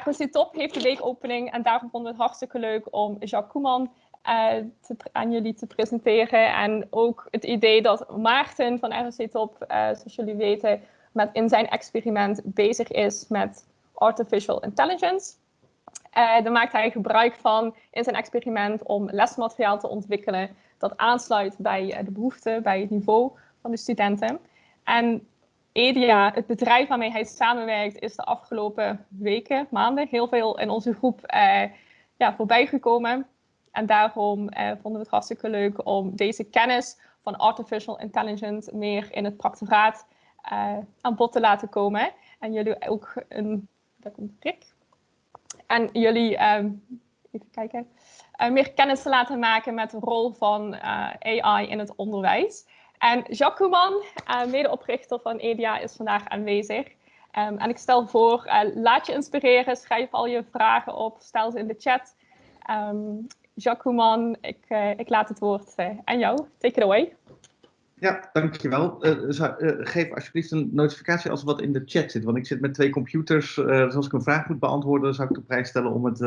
ROC Top heeft de weekopening en daarom vonden we het hartstikke leuk om Jacques Koeman te, aan jullie te presenteren. En ook het idee dat Maarten van ROC Top, uh, zoals jullie weten, met in zijn experiment bezig is met artificial intelligence. Uh, daar maakt hij gebruik van in zijn experiment om lesmateriaal te ontwikkelen dat aansluit bij de behoeften, bij het niveau van de studenten. En EDIA, het bedrijf waarmee hij samenwerkt, is de afgelopen weken, maanden heel veel in onze groep uh, ja, voorbij gekomen. En daarom uh, vonden we het hartstikke leuk om deze kennis van artificial intelligence meer in het practoraat uh, aan bod te laten komen. En jullie ook een, daar komt Rick. En jullie, um, even kijken, meer kennis te laten maken met de rol van AI in het onderwijs. En Jacques Koeman, uh, medeoprichter van EDIA, is vandaag aanwezig. Um, en ik stel voor, uh, laat je inspireren, schrijf al je vragen op, stel ze in de chat. Um, Jacques Koeman, ik, uh, ik, laat het woord aan jou. Take it away. Ja, dankjewel. Uh, uh, geef alsjeblieft een notificatie als er wat in de chat zit. Want ik zit met twee computers. Uh, dus als ik een vraag moet beantwoorden, zou ik de prijs stellen om het,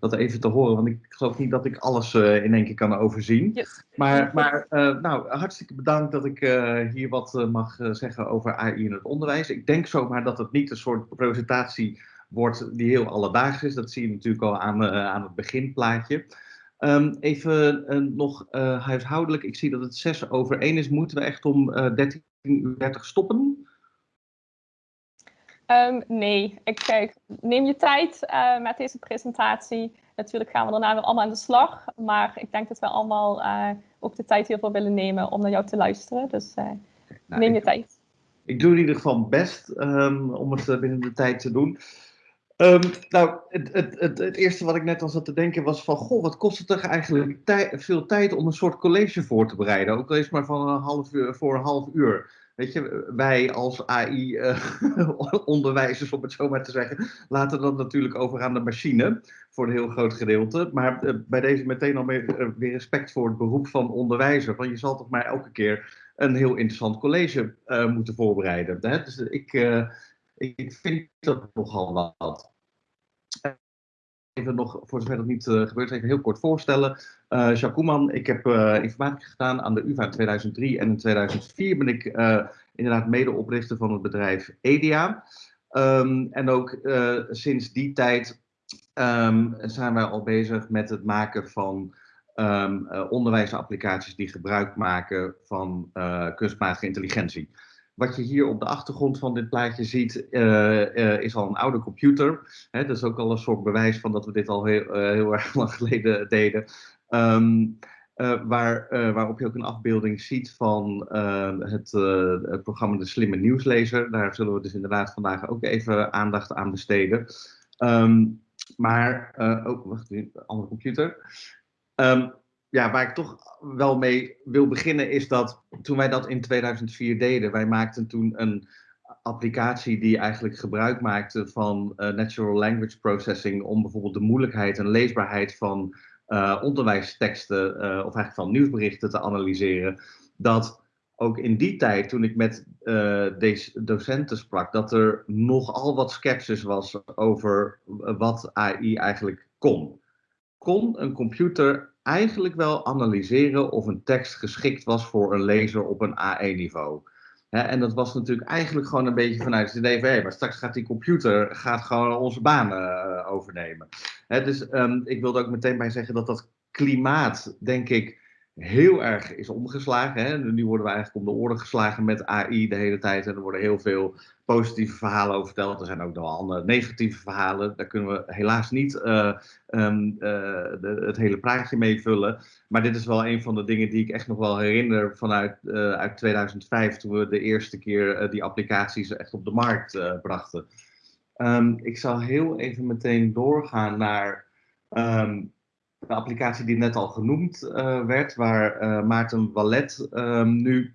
dat even te horen. Want ik geloof niet dat ik alles in één keer kan overzien. Yes. Maar, maar nou, hartstikke bedankt dat ik hier wat mag zeggen over AI in het onderwijs. Ik denk zomaar dat het niet een soort presentatie wordt die heel alledaags is. Dat zie je natuurlijk al aan, aan het beginplaatje. Um, even uh, nog uh, huishoudelijk. Ik zie dat het 6 over 1 is. Moeten we echt om uh, 13.30 uur stoppen? Um, nee, ik, kijk, neem je tijd met deze presentatie. Natuurlijk gaan we daarna weer allemaal aan de slag. Maar ik denk dat we allemaal ook de tijd hiervoor willen nemen om naar jou te luisteren. Dus nou, neem je ik, tijd. Ik doe in ieder geval best um, om het binnen de tijd te doen. Um, nou, het, het, het, eerste wat ik net al zat te denken was van, goh, wat kost het toch eigenlijk veel tijd om een soort college voor te bereiden? Ook al is maar van een half uur voor een half uur. Weet je, wij als AI-onderwijzers, uh, om het zo maar te zeggen, laten dat natuurlijk over aan de machine, voor een heel groot gedeelte. Maar uh, bij deze meteen al weer, uh, weer, respect voor het beroep van onderwijzer. Want je zal toch maar elke keer een heel interessant college moeten voorbereiden. Hè? Dus ik, ik vind dat nogal wat even nog, voor zover dat niet uh, gebeurd is, even heel kort voorstellen. Uh, Jacques ik heb uh, informatica gedaan aan de UvA in 2003 en in 2004 ben ik inderdaad medeoprichter van het bedrijf EDIA. Um, en ook sinds die tijd um, zijn wij al bezig met het maken van um, onderwijsapplicaties die gebruik maken van kunstmatige intelligentie. Wat je hier op de achtergrond van dit plaatje ziet, uh, uh, is al een oude computer. Dat is ook al een soort bewijs van dat we dit al heel, uh, heel erg lang geleden deden. Um, waar, waarop je ook een afbeelding ziet van het, het, programma De Slimme Nieuwslezer. Daar zullen we dus inderdaad vandaag ook even aandacht aan besteden. Um, maar, ook, wacht even, andere computer. Um, ja, waar ik toch wel mee wil beginnen is dat toen wij dat in 2004 deden, wij maakten toen een applicatie die eigenlijk gebruik maakte van uh, natural language processing om bijvoorbeeld de moeilijkheid en leesbaarheid van uh, onderwijsteksten uh, of eigenlijk van nieuwsberichten te analyseren. Dat ook in die tijd, toen ik met deze docenten sprak, dat er nogal wat sceptisch was over wat AI eigenlijk kon. Kon een computer eigenlijk wel analyseren of een tekst geschikt was voor een lezer op een AE-niveau. En dat was natuurlijk eigenlijk gewoon een beetje vanuit het idee van, hé, maar straks gaat die computer gaat gewoon onze banen uh, overnemen. dus um, ik wilde ook meteen bij zeggen dat dat klimaat, denk ik, heel erg is omgeslagen. Hè. Nu worden we eigenlijk om de orde geslagen met AI de hele tijd. En er worden heel veel positieve verhalen over verteld. Er zijn ook nog andere negatieve verhalen. Daar kunnen we helaas niet uh, um, uh, de, het hele praatje mee vullen. Maar dit is wel een van de dingen die ik echt nog wel herinner vanuit uh, uit 2005. Toen we de eerste keer die applicaties echt op de markt brachten. Um, ik zal heel even meteen doorgaan naar... Um, de applicatie die net al genoemd uh, werd, waar uh, Maarten Wallet um, nu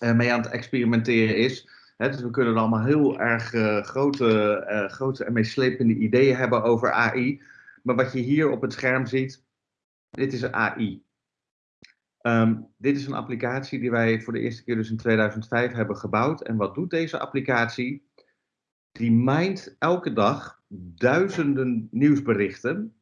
uh, mee aan het experimenteren is. Dus we kunnen allemaal heel erg grote, grote en meeslepende ideeën hebben over AI. Maar wat je hier op het scherm ziet, dit is AI. Um, dit is een applicatie die wij voor de eerste keer dus in 2005 hebben gebouwd. En wat doet deze applicatie? die mijnt elke dag duizenden nieuwsberichten.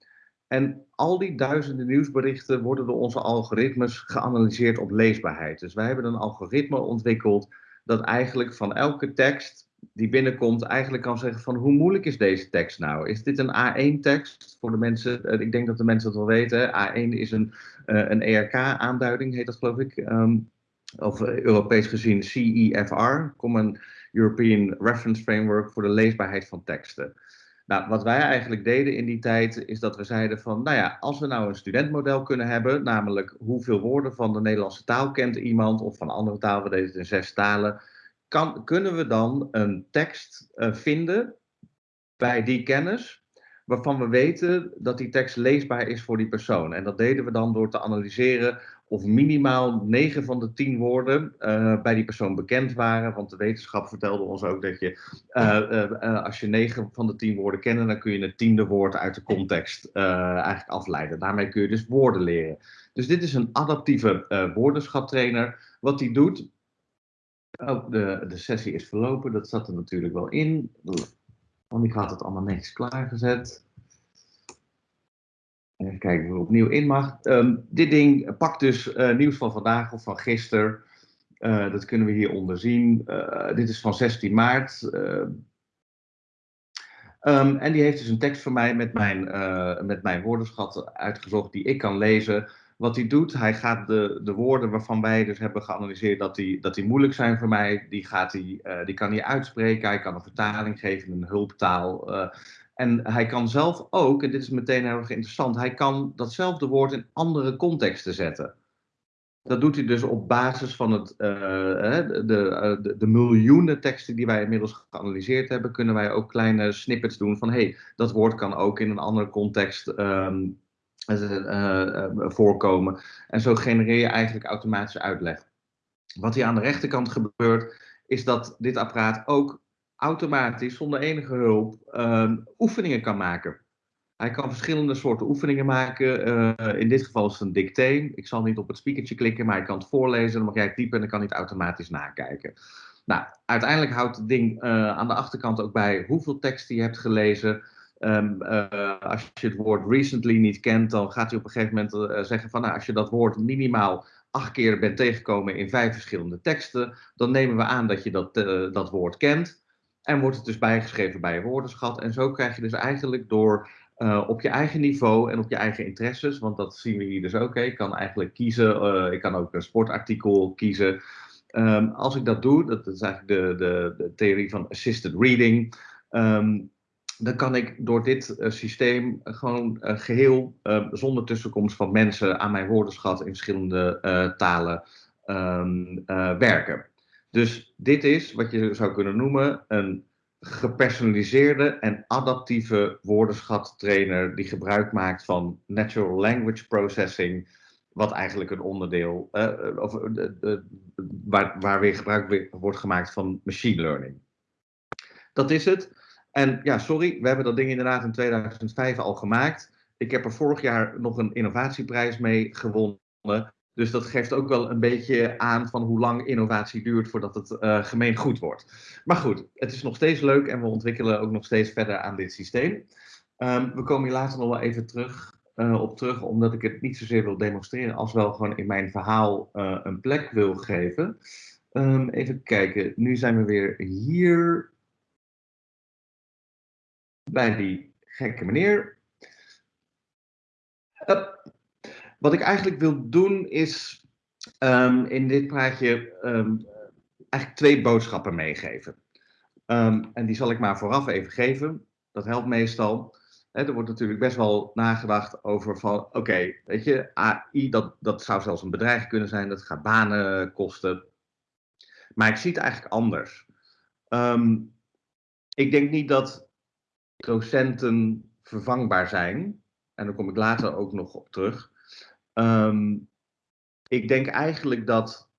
En al die duizenden nieuwsberichten worden door onze algoritmes geanalyseerd op leesbaarheid. Dus wij hebben een algoritme ontwikkeld dat eigenlijk van elke tekst die binnenkomt eigenlijk kan zeggen van hoe moeilijk is deze tekst nou? Is dit een A1-tekst voor de mensen? Eh, ik denk dat de mensen het wel weten. A1 is een, uh, een ERK-aanduiding, heet dat geloof ik. Um, of uh, Europees gezien CEFR, Common European Reference Framework voor de leesbaarheid van teksten. Nou, wat wij eigenlijk deden in die tijd is dat we zeiden van, nou ja, als we nou een studentmodel kunnen hebben, namelijk hoeveel woorden van de Nederlandse taal kent iemand of van andere taal, we deden het in zes talen, kan, kunnen we dan een tekst uh, vinden bij die kennis, waarvan we weten dat die tekst leesbaar is voor die persoon. En dat deden we dan door te analyseren of minimaal 9 van de 10 woorden uh, bij die persoon bekend waren. Want de wetenschap vertelde ons ook dat je, uh, als je 9 van de 10 woorden kende, dan kun je het tiende woord uit de context eigenlijk afleiden. Daarmee kun je dus woorden leren. Dus dit is een adaptieve woordenschattrainer. Wat die doet, Oh, de, de sessie is verlopen, dat zat er natuurlijk wel in. Want ik had het allemaal netjes klaargezet. Even kijken hoe opnieuw in mag. Um, dit ding pakt dus uh, nieuws van vandaag of van gisteren. Uh, dat kunnen we hieronder zien. Uh, dit is van 16 maart. Um, en die heeft dus een tekst van mij met mijn, met mijn woordenschat uitgezocht die ik kan lezen. Wat hij doet, hij gaat de, de woorden waarvan wij dus hebben geanalyseerd dat die, dat die moeilijk zijn voor mij, die, gaat hij, die kan hij uitspreken. Hij kan een vertaling geven, een hulptaal. En hij kan zelf ook, en dit is meteen heel erg interessant, hij kan datzelfde woord in andere contexten zetten. Dat doet hij dus op basis van het, uh, de, de, de, miljoenen teksten die wij inmiddels geanalyseerd hebben, kunnen wij ook kleine snippets doen van hey, dat woord kan ook in een andere context um, uh, voorkomen. En zo genereer je eigenlijk automatische uitleg. Wat hier aan de rechterkant gebeurt, is dat dit apparaat ook automatisch, zonder enige hulp, uh, oefeningen kan maken. Hij kan verschillende soorten oefeningen maken. Uh, in dit geval is het een dicté. Ik zal niet op het speakertje klikken, maar ik kan het voorlezen. Dan mag jij typen en dan kan hij het automatisch nakijken. Nou, uiteindelijk houdt het ding uh, aan de achterkant ook bij hoeveel teksten je hebt gelezen. Um, uh, als je het woord recently niet kent, dan gaat hij op een gegeven moment zeggen van nou, als je dat woord minimaal acht keer bent tegengekomen in vijf verschillende teksten, dan nemen we aan dat je dat, dat woord kent. En wordt het dus bijgeschreven bij je woordenschat. En zo krijg je dus eigenlijk door op je eigen niveau en op je eigen interesses, want dat zien we hier dus ook. Ik kan eigenlijk kiezen, ik kan ook een sportartikel kiezen. Um, als ik dat doe, dat is eigenlijk de, de, de theorie van assisted reading. Um, dan kan ik door dit uh, systeem gewoon geheel uh, zonder tussenkomst van mensen aan mijn woordenschat in verschillende talen werken. Dus dit is wat je zou kunnen noemen een gepersonaliseerde en adaptieve woordenschattrainer die gebruik maakt van natural language processing, wat eigenlijk een onderdeel, of, waar, waar weer gebruik wordt gemaakt van machine learning. Dat is het. En ja, sorry, we hebben dat ding inderdaad in 2005 al gemaakt. Ik heb er vorig jaar nog een innovatieprijs mee gewonnen. Dus dat geeft ook wel een beetje aan van hoe lang innovatie duurt voordat het uh, gemeen goed wordt. Maar goed, het is nog steeds leuk en we ontwikkelen ook nog steeds verder aan dit systeem. Um, we komen hier later nog wel even terug, uh, op terug, omdat ik het niet zozeer wil demonstreren, als wel gewoon in mijn verhaal uh, een plek wil geven. Um, even kijken, nu zijn we weer hier bij die gekke meneer. Wat ik eigenlijk wil doen is um, in dit praatje um, eigenlijk twee boodschappen meegeven. Um, en die zal ik maar vooraf even geven. Dat helpt meestal. Er wordt natuurlijk best wel nagedacht over van, oké, weet je, AI, dat, dat zou zelfs een bedreiging kunnen zijn, dat gaat banen kosten. Maar ik zie het eigenlijk anders. ik denk niet dat docenten vervangbaar zijn. En daar kom ik later ook nog op terug. Um, ik denk eigenlijk dat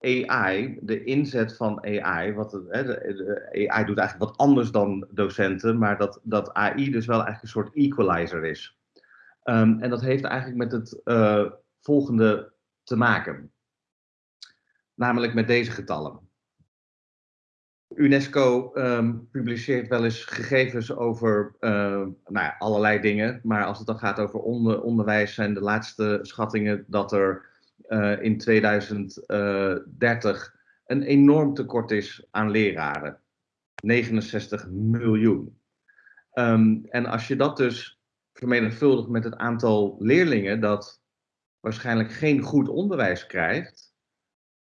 AI, de inzet van AI, wat AI doet eigenlijk wat anders dan docenten, maar dat, dat AI dus wel eigenlijk een soort equalizer is. Um, en dat heeft eigenlijk met het uh, volgende te maken. Namelijk met deze getallen. UNESCO ehm, publiceert wel eens gegevens over uh, nou allerlei dingen. Maar als het dan gaat over onder, onderwijs, zijn de laatste schattingen dat er uh, in 2030 een enorm tekort is aan leraren. 69 miljoen. Um, en als je dat dus vermenigvuldigt met het aantal leerlingen dat waarschijnlijk geen goed onderwijs krijgt,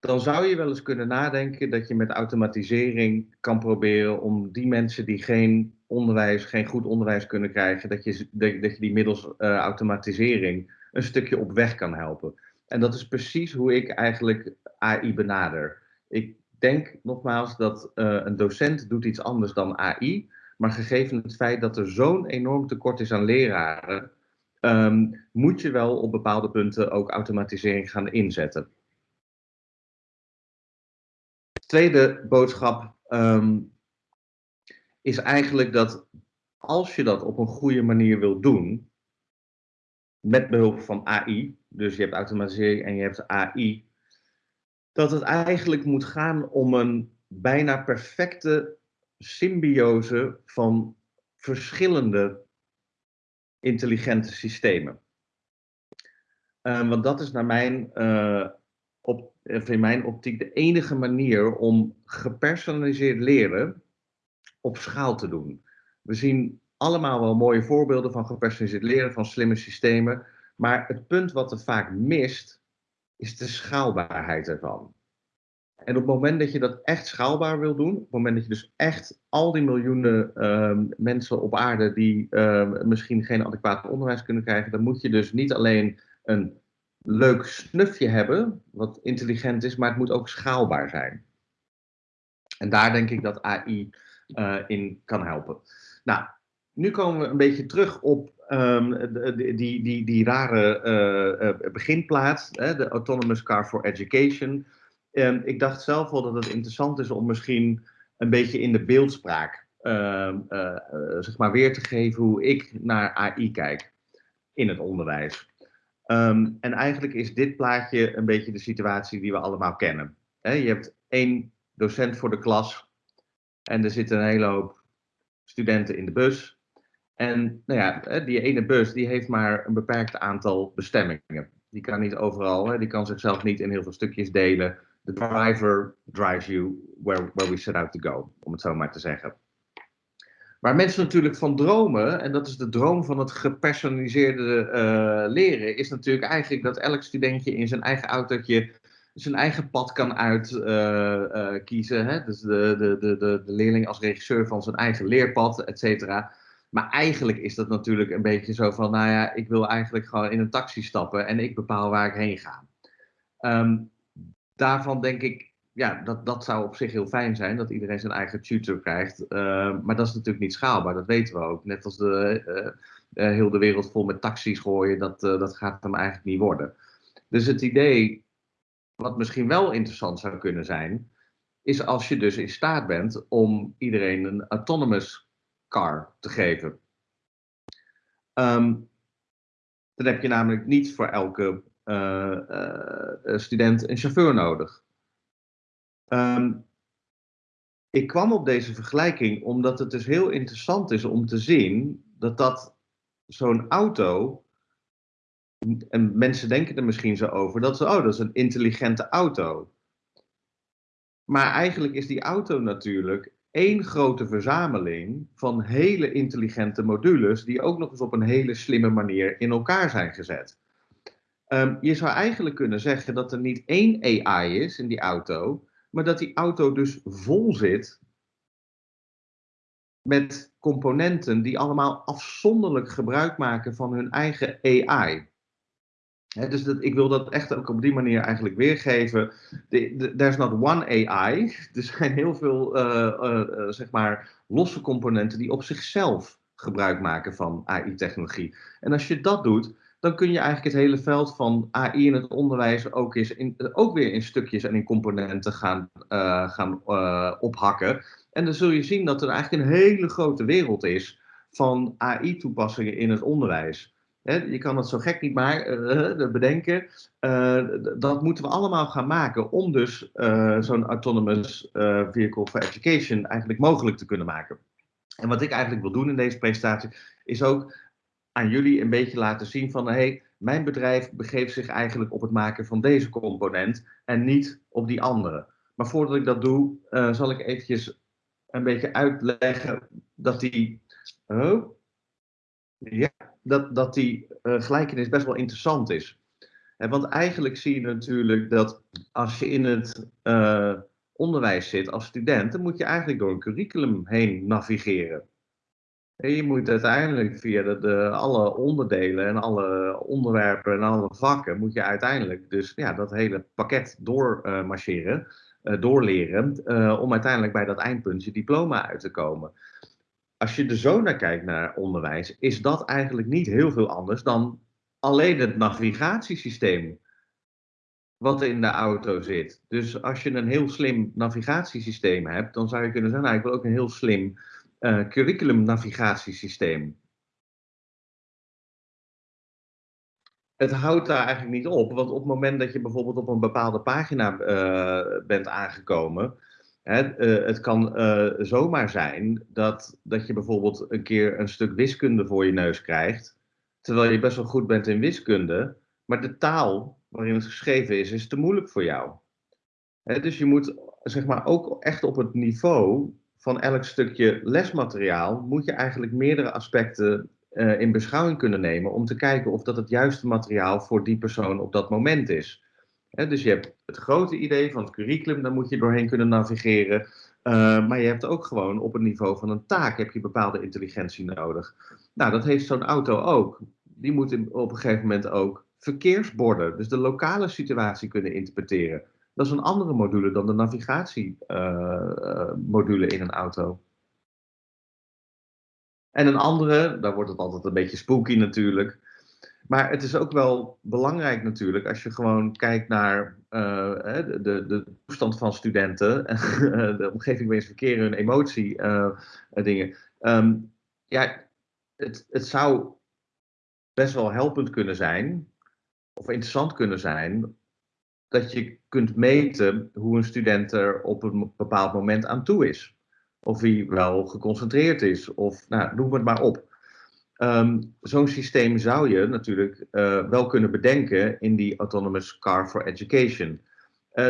dan zou je wel eens kunnen nadenken dat je met automatisering kan proberen om die mensen die geen onderwijs, geen goed onderwijs kunnen krijgen, dat je, dat, je die middels uh, automatisering een stukje op weg kan helpen. En dat is precies hoe ik eigenlijk AI benader. Ik denk nogmaals dat uh, een docent doet iets anders dan AI, maar gegeven het feit dat er zo'n enorm tekort is aan leraren, um, moet je wel op bepaalde punten ook automatisering gaan inzetten. Tweede boodschap um, is eigenlijk dat als je dat op een goede manier wil doen, met behulp van AI, dus je hebt automatisering en je hebt AI, dat het eigenlijk moet gaan om een bijna perfecte symbiose van verschillende intelligente systemen. Uh, want dat is naar mijn, uh, op, in mijn optiek de enige manier om gepersonaliseerd leren op schaal te doen. We zien allemaal wel mooie voorbeelden van gepersonaliseerd leren, van slimme systemen. Maar het punt wat er vaak mist, is de schaalbaarheid ervan. En op het moment dat je dat echt schaalbaar wil doen, op het moment dat je dus echt al die miljoenen uh, mensen op aarde die uh, misschien geen adequaat onderwijs kunnen krijgen, dan moet je dus niet alleen een leuk snufje hebben, wat intelligent is, maar het moet ook schaalbaar zijn. En daar denk ik dat AI uh, in kan helpen. Nou, nu komen we een beetje terug op um, die, die, die, die rare uh, beginplaats, hè, de Autonomous Car for Education. Um, ik dacht zelf wel dat het interessant is om misschien een beetje in de beeldspraak uh, zeg maar weer te geven hoe ik naar AI kijk in het onderwijs. Um, en eigenlijk is dit plaatje een beetje de situatie die we allemaal kennen. Je hebt één docent voor de klas en er zitten een hele hoop studenten in de bus. En nou ja, die ene bus die heeft maar een beperkt aantal bestemmingen. Die kan niet overal, die kan zichzelf niet in heel veel stukjes delen the driver drives you where, where we set out to go, om het zo maar te zeggen. Waar mensen natuurlijk van dromen, en dat is de droom van het gepersonaliseerde uh, leren, is natuurlijk eigenlijk dat elk studentje in zijn eigen autootje zijn eigen pad kan uitkiezen. Uh, uh, dus de, de, de, de, de leerling als regisseur van zijn eigen leerpad, et cetera. Maar eigenlijk is dat natuurlijk een beetje zo van, nou ja, ik wil eigenlijk gewoon in een taxi stappen en ik bepaal waar ik heen ga. Um, daarvan denk ik, ja, dat, dat zou op zich heel fijn zijn, dat iedereen zijn eigen tutor krijgt. Uh, maar dat is natuurlijk niet schaalbaar, dat weten we ook. Net als de, uh, uh, heel de wereld vol met taxis gooien, dat, dat gaat hem eigenlijk niet worden. Dus het idee, wat misschien wel interessant zou kunnen zijn, is als je dus in staat bent om iedereen een autonomous car te geven. Um, dan heb je namelijk niet voor elke student een chauffeur nodig. Um, ik kwam op deze vergelijking omdat het dus heel interessant is om te zien dat dat zo'n auto, en mensen denken er misschien zo over, dat ze, oh, dat is een intelligente auto. Maar eigenlijk is die auto natuurlijk één grote verzameling van hele intelligente modules die ook nog eens op een hele slimme manier in elkaar zijn gezet. Um, je zou eigenlijk kunnen zeggen dat er niet één AI is in die auto, maar dat die auto dus vol zit met componenten die allemaal afzonderlijk gebruik maken van hun eigen AI. dus dat, ik wil dat echt ook op die manier eigenlijk weergeven. There's not one AI. Er zijn heel veel uh, uh, zeg maar losse componenten die op zichzelf gebruik maken van AI-technologie. En als je dat doet, dan kun je eigenlijk het hele veld van AI in het onderwijs ook, eens in, ook weer in stukjes en in componenten gaan, uh, gaan uh, ophakken. En dan zul je zien dat er eigenlijk een hele grote wereld is van AI-toepassingen in het onderwijs. Je kan het zo gek niet maar uh, bedenken. Dat moeten we allemaal gaan maken om dus zo'n autonomous vehicle for education eigenlijk mogelijk te kunnen maken. En wat ik eigenlijk wil doen in deze presentatie is ook aan jullie een beetje laten zien van hey, mijn bedrijf begeeft zich eigenlijk op het maken van deze component en niet op die andere. Maar voordat ik dat doe, zal ik eventjes een beetje uitleggen dat die. Oh, ja, dat, dat die uh, gelijkenis best wel interessant is. Want eigenlijk zie je natuurlijk dat als je in het uh, onderwijs zit als student, dan moet je eigenlijk door een curriculum heen navigeren. Je moet uiteindelijk via de, alle onderdelen en alle onderwerpen en alle vakken, moet je uiteindelijk dus ja, dat hele pakket doormarcheren, uh, doorleren, om uiteindelijk bij dat eindpunt je diploma uit te komen als je er zo naar kijkt naar onderwijs, is dat eigenlijk niet heel veel anders dan alleen het navigatiesysteem wat in de auto zit. Dus als je een heel slim navigatiesysteem hebt, dan zou je kunnen zeggen, nou, ik wil ook een heel slim uh, curriculum navigatiesysteem. Het houdt daar eigenlijk niet op, want op het moment dat je bijvoorbeeld op een bepaalde pagina uh, bent aangekomen, Hè, uh, het kan zomaar zijn dat, dat je bijvoorbeeld een keer een stuk wiskunde voor je neus krijgt, terwijl je best wel goed bent in wiskunde, maar de taal waarin het geschreven is, is te moeilijk voor jou. Dus je moet zeg maar ook echt op het niveau van elk stukje lesmateriaal, moet je eigenlijk meerdere aspecten uh, in beschouwing kunnen nemen om te kijken of dat het juiste materiaal voor die persoon op dat moment is dus je hebt het grote idee van het curriculum, daar moet je doorheen kunnen navigeren. Uh, maar je hebt ook gewoon op het niveau van een taak heb je bepaalde intelligentie nodig. Nou, dat heeft zo'n auto ook. Die moet op een gegeven moment ook verkeersborden, dus de lokale situatie kunnen interpreteren. Dat is een andere module dan de navigatiemodule in een auto. En een andere, daar wordt het altijd een beetje spooky natuurlijk. Maar het is ook wel belangrijk natuurlijk als je gewoon kijkt naar uh, de, de, de, toestand van studenten, de omgeving waarin ze verkeren, hun emotie, uh, dingen. Um, ja, het, het zou best wel helpend kunnen zijn, of interessant kunnen zijn, dat je kunt meten hoe een student er op een bepaald moment aan toe is. Of hij wel geconcentreerd is, of nou, noem het maar op. Um, Zo'n systeem zou je natuurlijk uh, wel kunnen bedenken in die Autonomous Car for Education. Uh,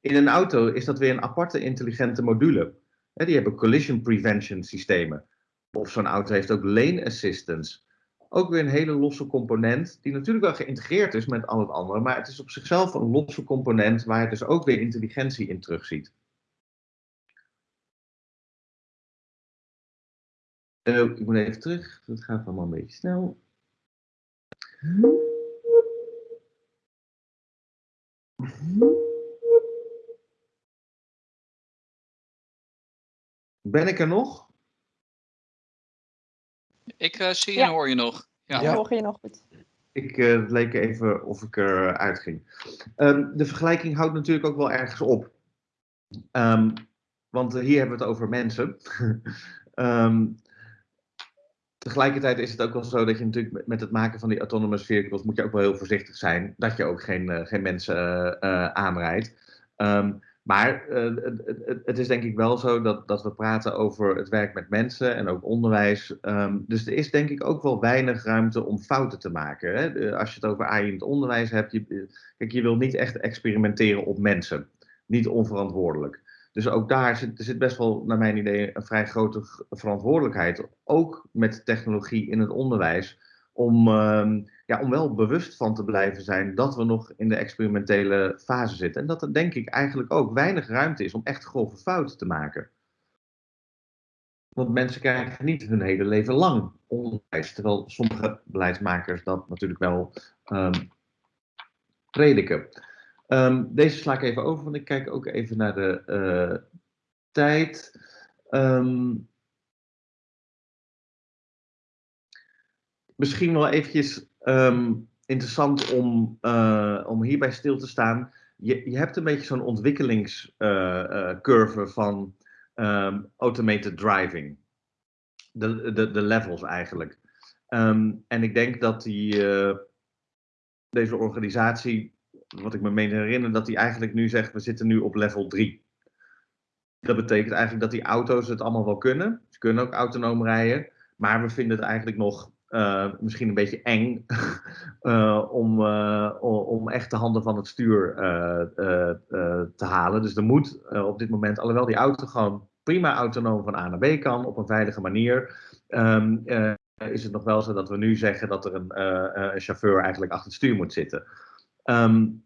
in een auto is dat weer een aparte intelligente module. Die hebben collision prevention systemen. Of zo'n auto heeft ook lane assistance. Ook weer een hele losse component, die natuurlijk wel geïntegreerd is met al het andere, maar het is op zichzelf een losse component waar je dus ook weer intelligentie in terugziet. Uh, ik moet even terug, het gaat allemaal een beetje snel. Ben ik er nog? Ik uh, zie ja. en hoor je nog. Ja, ja. hoor je nog goed. Ik uh, leek even of ik eruit ging. Um, de vergelijking houdt natuurlijk ook wel ergens op. Um, want hier hebben we het over mensen. um, Tegelijkertijd is het ook wel zo dat je natuurlijk met het maken van die autonomous vehicles moet je ook wel heel voorzichtig zijn dat je ook geen, uh, geen mensen uh, aanrijdt. Um, maar uh, het, is denk ik wel zo dat, dat we praten over het werk met mensen en ook onderwijs. Um, dus er is denk ik ook wel weinig ruimte om fouten te maken. Hè? Als je het over AI in het onderwijs hebt, je, kijk, je wil niet echt experimenteren op mensen. Niet onverantwoordelijk. Dus ook daar zit, er zit best wel, naar mijn idee, een vrij grote verantwoordelijkheid. Ook met technologie in het onderwijs. Om, uh, ja, om wel bewust van te blijven zijn dat we nog in de experimentele fase zitten. En dat er denk ik eigenlijk ook weinig ruimte is om echt grove fouten te maken. Want mensen krijgen niet hun hele leven lang onderwijs. Terwijl sommige beleidsmakers dat natuurlijk wel um, prediken. Um, deze sla ik even over, want ik kijk ook even naar de uh, tijd. Um, misschien wel eventjes um, interessant om, uh, om hierbij stil te staan. Je, je hebt een beetje zo'n ontwikkelingscurve uh, van automated driving. De, de, de levels eigenlijk. Ehm, en ik denk dat die, eh, deze organisatie, wat ik me meen herinner, dat die eigenlijk nu zegt, we zitten nu op level 3. Dat betekent eigenlijk dat die auto's het allemaal wel kunnen. Ze kunnen ook autonoom rijden. Maar we vinden het eigenlijk nog uh, misschien een beetje eng uh, om, uh, om echt de handen van het stuur te halen. Dus er moet op dit moment, alhoewel die auto gewoon prima autonoom van A naar B kan op een veilige manier, um, is het nog wel zo dat we nu zeggen dat er een, een chauffeur eigenlijk achter het stuur moet zitten. Um,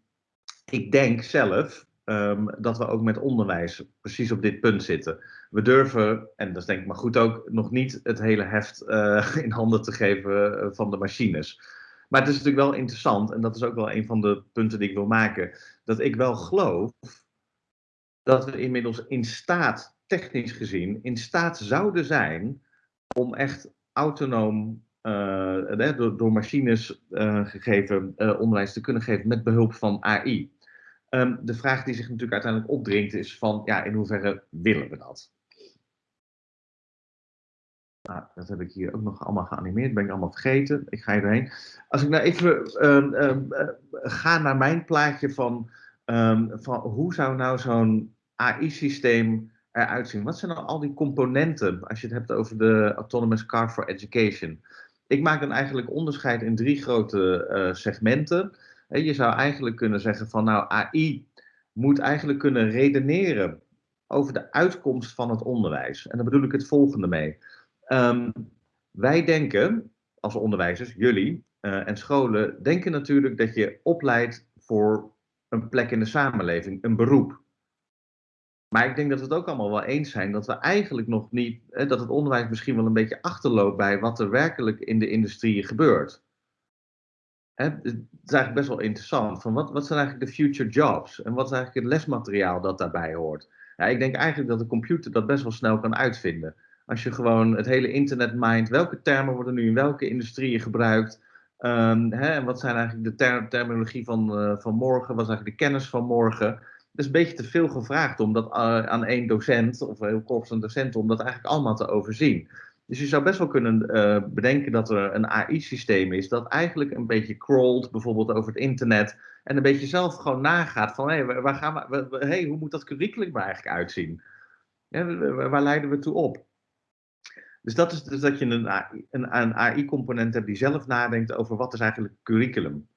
ik denk zelf um, dat we ook met onderwijs precies op dit punt zitten. We durven, en dat is denk ik maar goed ook, nog niet het hele heft uh, in handen te geven eh, van de machines. Maar het is natuurlijk wel interessant, en dat is ook wel een van de punten die ik wil maken, dat ik wel geloof dat we inmiddels in staat, technisch gezien, in staat zouden zijn om echt autonoom uh, door, door, machines gegeven onderwijs te kunnen geven met behulp van AI. Um, de vraag die zich natuurlijk uiteindelijk opdringt is van, ja, in hoeverre willen we dat? Nou, dat heb ik hier ook nog allemaal geanimeerd, ben ik allemaal vergeten. Ik ga erheen. Als ik nou even um, um, uh, ga naar mijn plaatje van, van hoe zou nou zo'n AI-systeem eruit zien? Wat zijn nou al die componenten als je het hebt over de Autonomous Car for Education? Ik maak dan eigenlijk onderscheid in drie grote uh, segmenten. Je zou eigenlijk kunnen zeggen van nou AI moet eigenlijk kunnen redeneren over de uitkomst van het onderwijs. En daar bedoel ik het volgende mee. Um, wij denken als onderwijzers, jullie uh, en scholen, denken natuurlijk dat je opleidt voor een plek in de samenleving, een beroep. Maar ik denk dat we het ook allemaal wel eens zijn dat we eigenlijk nog niet, dat het onderwijs misschien wel een beetje achterloopt bij wat er werkelijk in de industrie gebeurt. Het is eigenlijk best wel interessant. Van wat, wat zijn eigenlijk de future jobs? En wat is eigenlijk het lesmateriaal dat daarbij hoort? Ja, ik denk eigenlijk dat de computer dat best wel snel kan uitvinden. Als je gewoon het hele internet mindt, welke termen worden nu in welke industrieën gebruikt? Um, hè, en wat zijn eigenlijk de ter terminologie van, uh, van morgen? Wat is eigenlijk de kennis van morgen? Het is een beetje te veel gevraagd om dat uh, aan één docent of heel korps een docent om dat eigenlijk allemaal te overzien. Dus je zou best wel kunnen uh, bedenken dat er een AI-systeem is dat eigenlijk een beetje crawlt, bijvoorbeeld over het internet, en een beetje zelf gewoon nagaat van hé, hey, waar gaan we, hey, hoe moet dat curriculum er eigenlijk uitzien? Waar leiden we toe op? Dus dat is dus dat je een, een, een AI-component hebt die zelf nadenkt over wat is eigenlijk curriculum,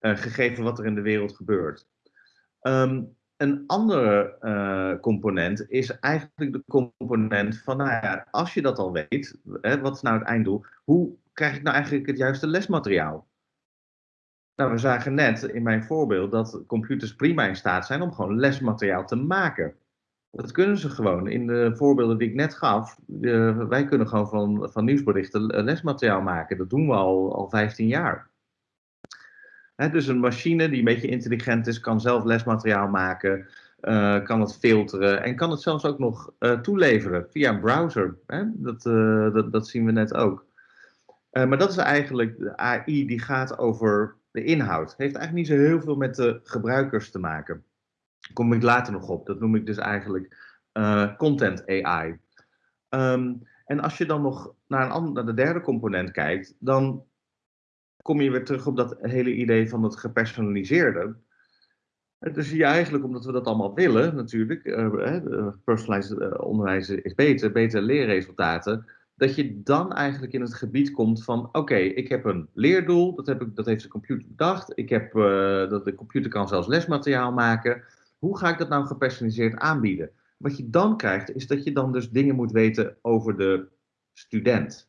uh, gegeven wat er in de wereld gebeurt. Um, een andere uh, component is eigenlijk de component van, nou ja, als je dat al weet, hè, wat is nou het einddoel, hoe krijg ik nou eigenlijk het juiste lesmateriaal? Nou, we zagen net in mijn voorbeeld dat computers prima in staat zijn om gewoon lesmateriaal te maken. Dat kunnen ze gewoon. In de voorbeelden die ik net gaf, de, wij kunnen gewoon van, van nieuwsberichten lesmateriaal maken. Dat doen we al, al 15 jaar. Dus een machine die een beetje intelligent is, kan zelf lesmateriaal maken, uh, kan het filteren en kan het zelfs ook nog uh, toeleveren via een browser. Dat, uh, dat, dat, zien we net ook. maar dat is eigenlijk de AI die gaat over de inhoud. Heeft eigenlijk niet zo heel veel met de gebruikers te maken kom ik later nog op. Dat noem ik dus eigenlijk content AI. Ehm, en als je dan nog naar, een naar de derde component kijkt, dan kom je weer terug op dat hele idee van het gepersonaliseerde. Zie je eigenlijk, omdat we dat allemaal willen natuurlijk, uh, personalized uh, onderwijs is beter, betere leerresultaten, dat je dan eigenlijk in het gebied komt van, oké, ik heb een leerdoel, dat, heb ik, dat heeft de computer bedacht, ik heb, dat de computer kan zelfs lesmateriaal maken, hoe ga ik dat nou gepersonaliseerd aanbieden? Wat je dan krijgt, is dat je dan dus dingen moet weten over de student.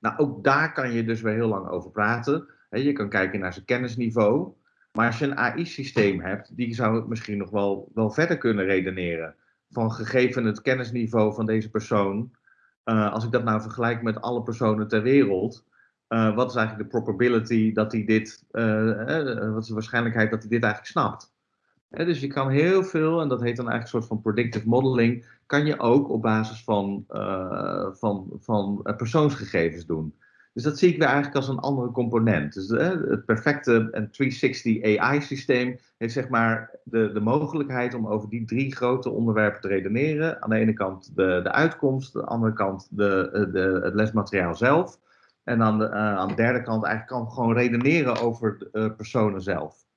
Nou, ook daar kan je dus weer heel lang over praten. Je kan kijken naar zijn kennisniveau. Maar als je een AI-systeem hebt, die zou het misschien nog wel, wel verder kunnen redeneren. Van gegeven het kennisniveau van deze persoon, uh, als ik dat nou vergelijk met alle personen ter wereld, uh, wat is eigenlijk de probability dat hij dit, uh, wat is de waarschijnlijkheid dat hij dit eigenlijk snapt? dus je kan heel veel, en dat heet dan eigenlijk een soort van predictive modeling, kan je ook op basis van, uh, van, van uh, persoonsgegevens doen. Dus dat zie ik weer eigenlijk als een andere component. Dus het perfecte 360 AI-systeem heeft zeg maar de, de mogelijkheid om over die drie grote onderwerpen te redeneren. Aan de ene kant de, de uitkomst, aan de andere kant de, de, het lesmateriaal zelf. En aan de, aan de derde kant eigenlijk kan gewoon redeneren over de personen zelf.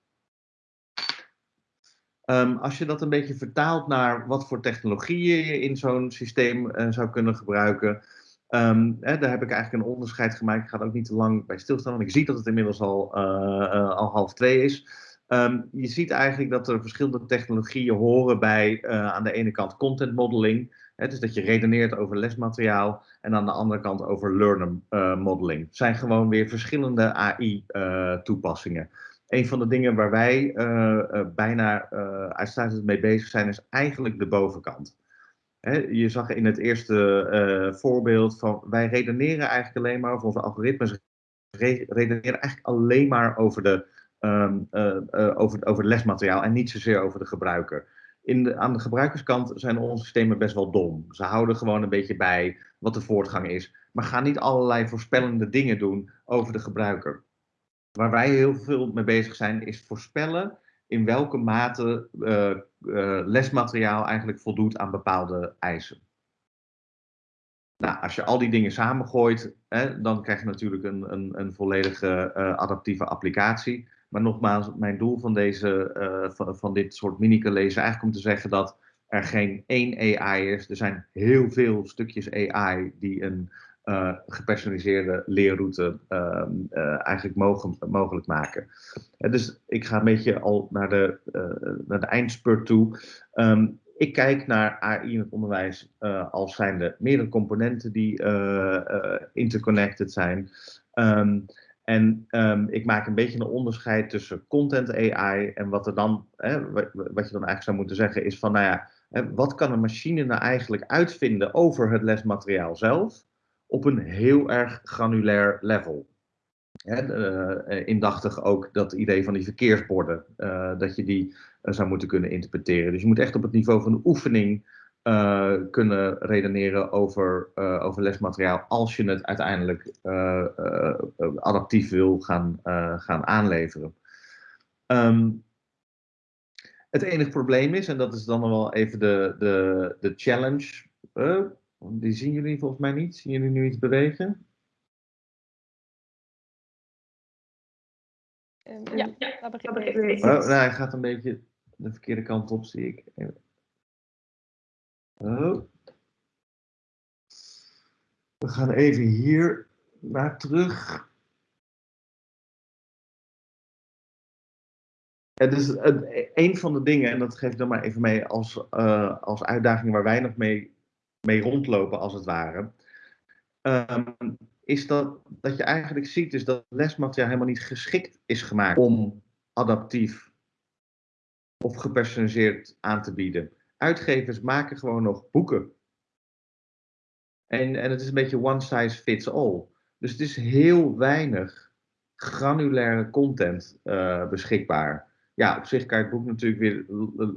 Um, als je dat een beetje vertaalt naar wat voor technologieën je in zo'n systeem uh, zou kunnen gebruiken, um, hè, daar heb ik eigenlijk een onderscheid gemaakt. Ik ga er ook niet te lang bij stilstaan, want ik zie dat het inmiddels al, uh, uh, al half twee is. Um, je ziet eigenlijk dat er verschillende technologieën horen bij aan de ene kant content modeling. Hè, dus dat je redeneert over lesmateriaal en aan de andere kant over learner modeling. Het zijn gewoon weer verschillende AI-toepassingen een van de dingen waar wij uh, uh, bijna uh, uitsluitend mee bezig zijn, is eigenlijk de bovenkant. Je zag in het eerste voorbeeld van wij redeneren eigenlijk alleen maar, of onze algoritmes re redeneren eigenlijk alleen maar over, de, um, over, over lesmateriaal en niet zozeer over de gebruiker. In de, aan de gebruikerskant zijn onze systemen best wel dom. Ze houden gewoon een beetje bij wat de voortgang is, maar gaan niet allerlei voorspellende dingen doen over de gebruiker. Waar wij heel veel mee bezig zijn, is voorspellen in welke mate uh, uh, lesmateriaal eigenlijk voldoet aan bepaalde eisen. Nou, als je al die dingen samengooit, hè, dan krijg je natuurlijk een, een, een volledige uh, adaptieve applicatie. Maar nogmaals, mijn doel van, deze, van, van dit soort mini-college is eigenlijk om te zeggen dat er geen één AI is. Er zijn heel veel stukjes AI die een uh, gepersonaliseerde leerroute uh, uh, eigenlijk mogelijk maken. dus ik ga een beetje al naar de, naar de eindspurt toe. Um, ik kijk naar AI in het onderwijs als zijnde meerdere componenten die interconnected zijn. Um, en ik maak een beetje een onderscheid tussen content AI en wat er dan, wat je dan eigenlijk zou moeten zeggen is van, nou ja, wat kan een machine nou eigenlijk uitvinden over het lesmateriaal zelf? Op een heel erg granulair level. Uh, indachtig ook dat idee van die verkeersborden, uh, dat je die uh, zou moeten kunnen interpreteren. Dus je moet echt op het niveau van de oefening kunnen redeneren over, over lesmateriaal als je het uiteindelijk adaptief wil gaan, gaan aanleveren. Um, het enige probleem is, en dat is dan wel even de, de, de challenge, die zien jullie volgens mij niet. Zien jullie nu iets bewegen? Ja, ja, dat begint ik. Oh, nou, hij gaat een beetje de verkeerde kant op, zie ik. Oh. We gaan even hier naar terug. Het is een van de dingen, en dat geef ik dan maar even mee als, uh, als uitdaging waar wij nog mee mee rondlopen, als het ware. Um, is dat, dat je eigenlijk ziet is dat lesmateriaal helemaal niet geschikt is gemaakt om adaptief of gepersonaliseerd aan te bieden. Uitgevers maken gewoon nog boeken. En, en het is een beetje one size fits all. Dus het is heel weinig granulaire content uh, beschikbaar ja, op zich kan je het boek natuurlijk weer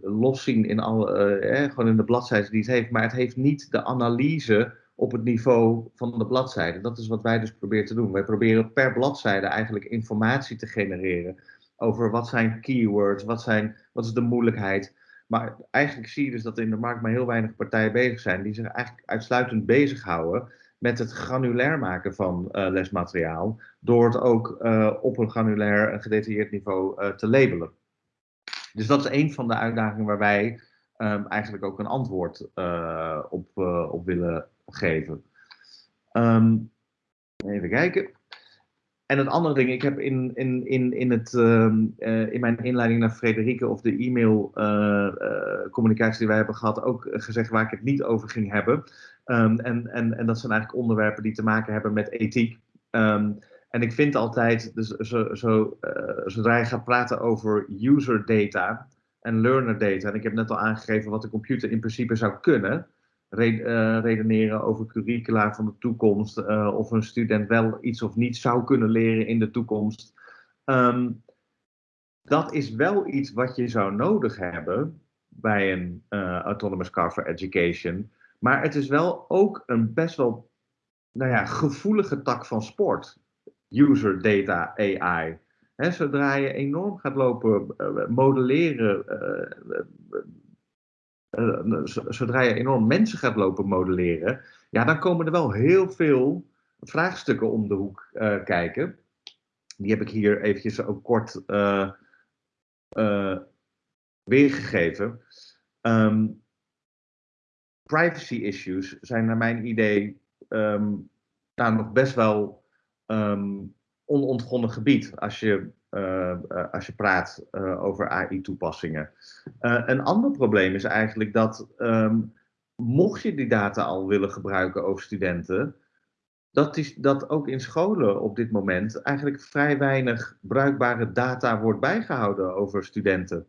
los zien in, al, uh, gewoon in de bladzijden die het heeft. Maar het heeft niet de analyse op het niveau van de bladzijde. Dat is wat wij dus proberen te doen. Wij proberen per bladzijde eigenlijk informatie te genereren over wat zijn keywords, wat, zijn, wat is de moeilijkheid. Maar eigenlijk zie je dus dat in de markt maar heel weinig partijen bezig zijn die zich eigenlijk uitsluitend bezighouden met het granulair maken van uh, lesmateriaal, door het ook uh, op een granulair en gedetailleerd niveau te labelen. Dus dat is een van de uitdagingen waar wij um, eigenlijk ook een antwoord uh, op, uh, op willen geven. Um, even kijken. En het andere ding, ik heb in, in, in, in, het, um, uh, in mijn inleiding naar Frederike of de e-mail communicatie die wij hebben gehad, ook gezegd waar ik het niet over ging hebben. en, en, en dat zijn eigenlijk onderwerpen die te maken hebben met ethiek. Um, en ik vind altijd, dus zo, zo, uh, zodra je gaat praten over user data en learner data, en ik heb net al aangegeven wat de computer in principe zou kunnen, re uh, redeneren over curricula van de toekomst, uh, of een student wel iets of niet zou kunnen leren in de toekomst. Um, dat is wel iets wat je zou nodig hebben bij een autonomous car for education. Maar het is wel ook een best wel nou ja, gevoelige tak van sport user data AI. zodra je enorm gaat lopen uh, modelleren, uh, zodra je enorm mensen gaat lopen modelleren, ja, dan komen er wel heel veel vraagstukken om de hoek kijken. Die heb ik hier eventjes ook kort weergegeven. Um, privacy issues zijn naar mijn idee um, nog best wel um, onontgonnen gebied als je, uh, als je praat uh, over AI-toepassingen. Een ander probleem is eigenlijk dat mocht je die data al willen gebruiken over studenten, dat, is, dat ook in scholen op dit moment eigenlijk vrij weinig bruikbare data wordt bijgehouden over studenten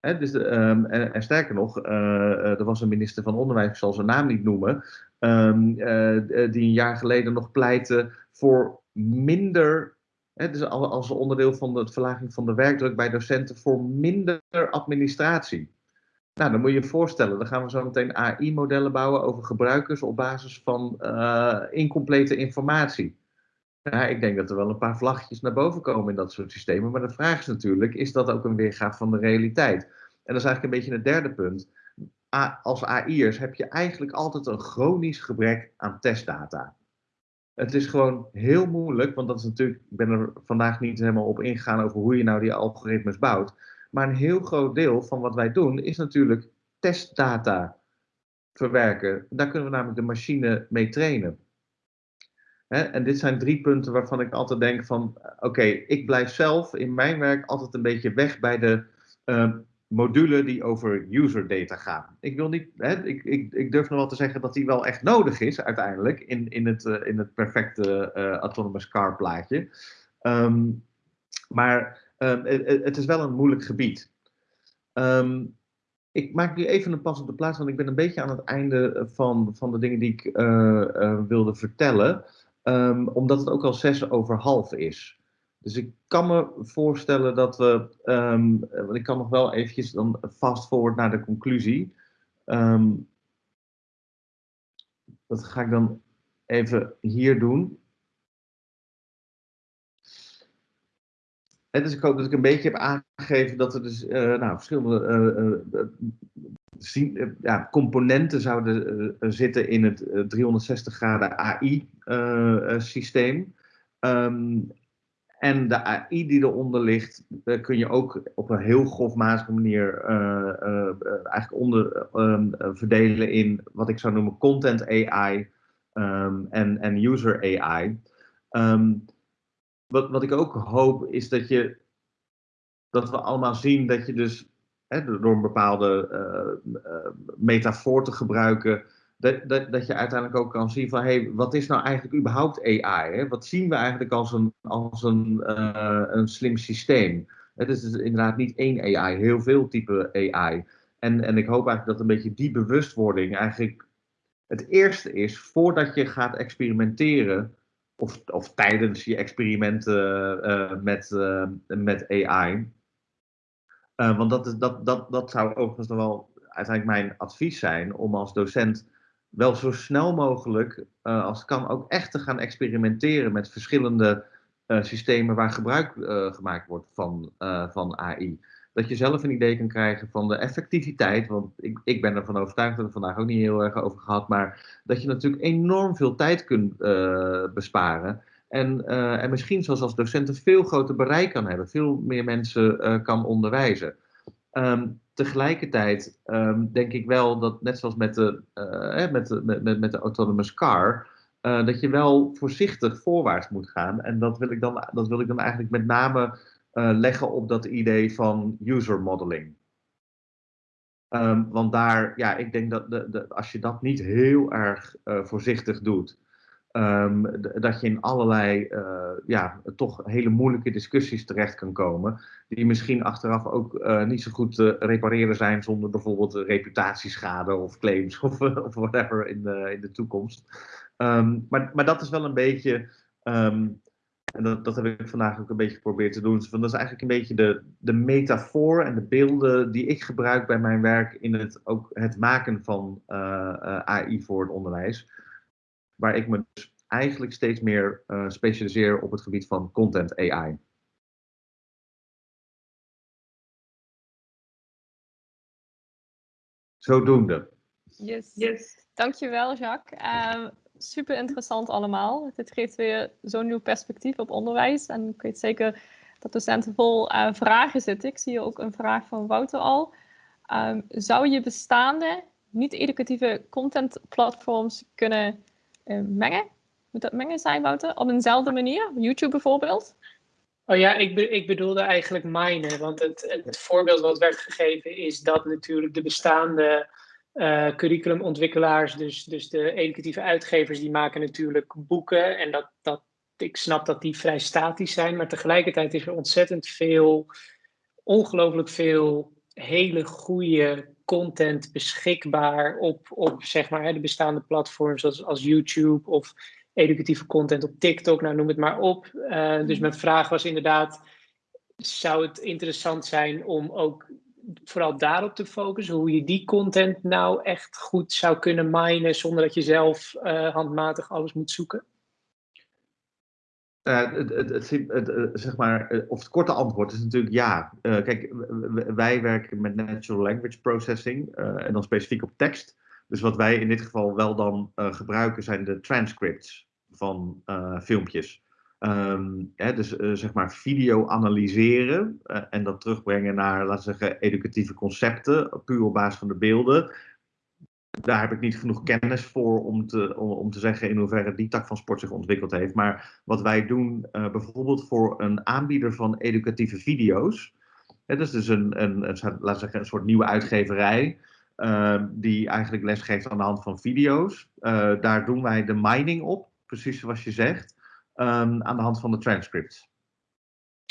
dus um, en, sterker nog, er was een minister van Onderwijs, ik zal zijn naam niet noemen, um, uh, die een jaar geleden nog pleitte voor minder, dus als onderdeel van de verlaging van de werkdruk bij docenten, voor minder administratie. Nou, dan moet je je voorstellen, dan gaan we zo meteen AI-modellen bouwen over gebruikers op basis van uh, incomplete informatie. Ja, ik denk dat er wel een paar vlaggetjes naar boven komen in dat soort systemen. Maar de vraag is natuurlijk, is dat ook een weergave van de realiteit? En dat is eigenlijk een beetje het derde punt. Als AI'ers heb je eigenlijk altijd een chronisch gebrek aan testdata. Het is gewoon heel moeilijk, want dat is natuurlijk, ik ben er vandaag niet helemaal op ingegaan over hoe je nou die algoritmes bouwt. Maar een heel groot deel van wat wij doen is natuurlijk testdata verwerken. Daar kunnen we namelijk de machine mee trainen. en dit zijn drie punten waarvan ik altijd denk van, oké, ik blijf zelf in mijn werk altijd een beetje weg bij de uh, module die over user data gaan. Ik, wil niet, hè, ik, ik, ik durf nog wel te zeggen dat die wel echt nodig is uiteindelijk in, in, het, uh, in het perfecte uh, autonomous car plaatje. Um, maar um, het, is wel een moeilijk gebied. Um, ik maak nu even een pas op de plaats, want ik ben een beetje aan het einde van, van de dingen die ik wilde vertellen. omdat het ook al zes over half is. Dus ik kan me voorstellen dat we, um, want ik kan nog wel eventjes dan fast forward naar de conclusie. Um, dat ga ik dan even hier doen. En dus ik hoop dat ik een beetje heb aangegeven dat er dus uh, nou, verschillende uh, uh, ja, componenten zouden zitten in het 360 graden AI-systeem. Um, en de AI die eronder ligt, uh, kun je ook op een heel grofmatige manier uh, uh, eigenlijk onder, um, verdelen in wat ik zou noemen content AI um, en, en user AI. Um, wat, wat ik ook hoop is dat je dat we allemaal zien dat je dus hè, door een bepaalde metafoor te gebruiken, dat, dat, dat je uiteindelijk ook kan zien van, hey, wat is nou eigenlijk überhaupt AI? Hè? Wat zien we eigenlijk als een, als een, uh, een slim systeem? Het is dus inderdaad niet één AI, heel veel type AI. En, en ik hoop eigenlijk dat een beetje die bewustwording eigenlijk het eerste is voordat je gaat experimenteren, of, of tijdens je experimenten uh, met, uh, met AI. want dat, is, dat, dat, dat zou overigens nog wel uiteindelijk mijn advies zijn om als docent wel zo snel mogelijk, uh, als kan, ook echt te gaan experimenteren met verschillende uh, systemen waar gebruik uh, gemaakt wordt van, van AI. Dat je zelf een idee kan krijgen van de effectiviteit, want ik, ik ben ervan overtuigd, dat we het vandaag ook niet heel erg over gehad, maar dat je natuurlijk enorm veel tijd kunt besparen. En, en misschien zoals als docent een veel groter bereik kan hebben, veel meer mensen kan onderwijzen. Um, tegelijkertijd um, denk ik wel dat, net zoals met de, uh, met de, met, met de autonomous car, uh, dat je wel voorzichtig voorwaarts moet gaan. En dat wil ik dan, dat wil ik dan eigenlijk met name uh, leggen op dat idee van user modeling. Um, want daar, ja, ik denk dat de, de, als je dat niet heel erg voorzichtig doet, Um, dat je in allerlei uh, ja, toch hele moeilijke discussies terecht kan komen, die misschien achteraf ook uh, niet zo goed te repareren zijn zonder bijvoorbeeld reputatieschade of claims of, of whatever in de, in de toekomst. Um, maar, maar dat is wel een beetje, um, en dat, dat heb ik vandaag ook een beetje geprobeerd te doen, van dat is eigenlijk een beetje de, de metafoor en de beelden die ik gebruik bij mijn werk in het, ook het maken van uh, AI voor het onderwijs waar ik me dus eigenlijk steeds meer uh, specialiseer op het gebied van content AI. Zodoende. Yes. yes. Dankjewel, Jacques. Uh, super interessant allemaal. Dit geeft weer zo'n nieuw perspectief op onderwijs. En ik weet zeker dat docenten vol uh, vragen zitten. Ik zie hier ook een vraag van Wouter al. Um, zou je bestaande niet-educatieve contentplatforms kunnen uh, mengen? Dat mengen zijn, Wouter? Op eenzelfde manier? YouTube bijvoorbeeld? Oh ja, ik, ik bedoelde eigenlijk minen. Want het, het voorbeeld wat werd gegeven is dat natuurlijk de bestaande uh, curriculumontwikkelaars, dus, dus de educatieve uitgevers, die maken natuurlijk boeken. En dat, dat, ik snap dat die vrij statisch zijn, maar tegelijkertijd is er ontzettend veel, ongelooflijk veel hele goede content beschikbaar op, op zeg maar, de bestaande platforms zoals als YouTube of educatieve content op TikTok, nou noem het maar op. Uh, dus mijn vraag was inderdaad, zou het interessant zijn om ook vooral daarop te focussen, hoe je die content nou echt goed zou kunnen minen zonder dat je zelf uh, handmatig alles moet zoeken? Uh, het, het, het, zeg maar, of het korte antwoord is natuurlijk ja. Uh, kijk, wij werken met natural language processing en dan specifiek op tekst. Dus wat wij in dit geval wel dan gebruiken zijn de transcripts van filmpjes. Um, hè, dus uh, zeg maar video analyseren uh, en dat terugbrengen naar, laten we zeggen, educatieve concepten, puur op basis van de beelden. Daar heb ik niet genoeg kennis voor om te, om, te zeggen in hoeverre die tak van sport zich ontwikkeld heeft. Maar wat wij doen, bijvoorbeeld voor een aanbieder van educatieve video's. Hè, dat is dus een, een, een, zeggen, een soort nieuwe uitgeverij. Ehm, die eigenlijk lesgeeft aan de hand van video's. daar doen wij de mining op, precies zoals je zegt um, aan de hand van de transcripts.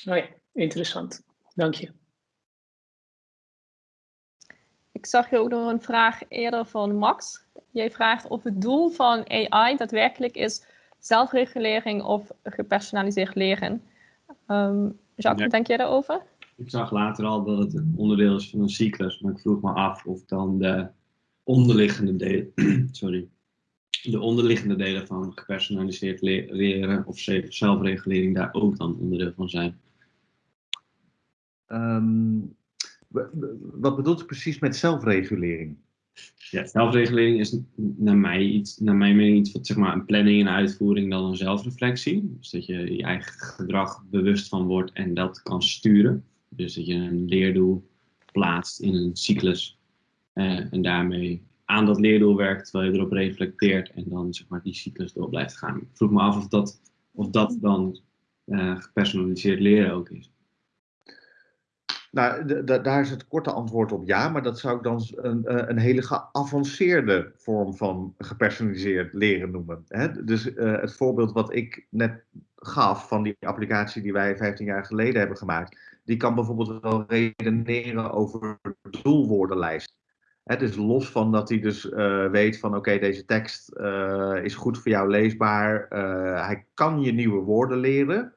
Oh ja, interessant. Dank je. Ik zag hier ook nog een vraag eerder van Max. Jij vraagt of het doel van AI daadwerkelijk is zelfregulering of gepersonaliseerd leren. Um, Jacques, ja. denk jij daarover? Ik zag later al dat het een onderdeel is van een cyclus, maar ik vroeg me af of dan de onderliggende delen, sorry, de onderliggende delen van gepersonaliseerd leren of zelfregulering daar ook dan onderdeel van zijn? Um, wat bedoelt u precies met zelfregulering? Ja, zelfregulering is naar, mij iets, naar mijn mening iets wat zeg maar een planning en uitvoering dan een zelfreflectie. Dus dat je je eigen gedrag bewust van wordt en dat kan sturen. Dus dat je een leerdoel plaatst in een cyclus uh, en daarmee aan dat leerdoel werkt, terwijl je erop reflecteert en dan zeg maar die cyclus door blijft gaan. Ik vroeg me af of dat, of dat dan uh, gepersonaliseerd leren ook is. Nou, daar is het korte antwoord op ja, maar dat zou ik dan een, eh, een hele geavanceerde vorm van gepersonaliseerd leren noemen. Hè? Dus uh, het voorbeeld wat ik net gaf van die applicatie die wij 15 jaar geleden hebben gemaakt, die kan bijvoorbeeld wel redeneren over doelwoordenlijst dus los van dat hij dus uh, weet van oké, deze tekst uh, is goed voor jou leesbaar. Uh, hij kan je nieuwe woorden leren.